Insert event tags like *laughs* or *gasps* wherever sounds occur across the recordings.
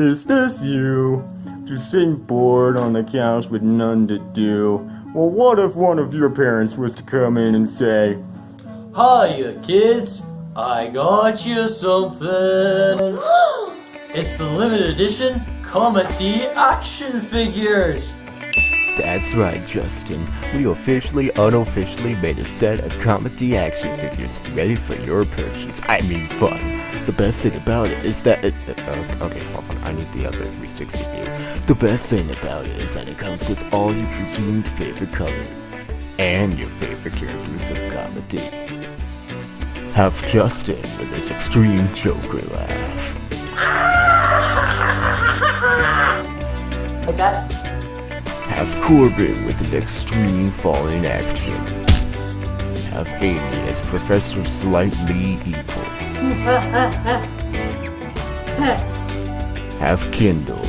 Is this you? Just sitting bored on the couch with none to do. Well, what if one of your parents was to come in and say, Hiya, kids! I got you something! *gasps* it's the limited edition Comedy Action Figures! That's right, Justin. We officially, unofficially made a set of comedy action figures ready for your purchase. I mean fun. The best thing about it is that it... Uh, okay, hold on. I need the other 360 view. The best thing about it is that it comes with all your presumed favorite colors. And your favorite characters of comedy. Have Justin with his extreme Joker laugh. Like that? Have Corbin with an extreme falling action. Have Amy as Professor Slightly Evil. *laughs* Have Kindle.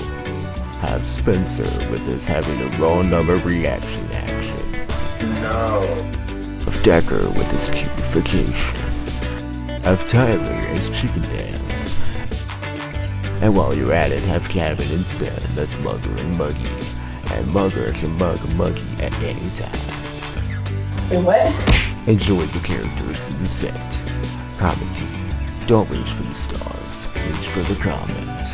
Have Spencer with his having a raw number reaction action. No. Have Decker with his cubification. Have Tyler as Chicken Dance. And while you're at it, have Kevin and Sam as Mugger and Muggy. And Mugger can mug a Muggy at any time. Wait, what? Enjoy the characters in the set. Commenting. Don't reach for the stars, reach for the comment.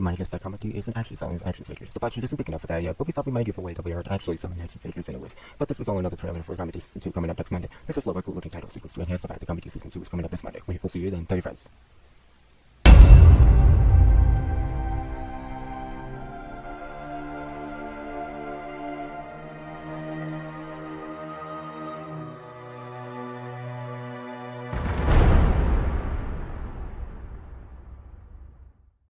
Might guess that comedy isn't actually selling action figures. The budget isn't big enough for that yet, but we thought we might give away that we are actually selling action figures anyways. But this was all another trailer for Comedy Season 2 coming up next Monday. This is a slower, cool looking title sequence to enhance the fact that Comedy Season 2 is coming up this Monday. We will see you then. Tell your friends.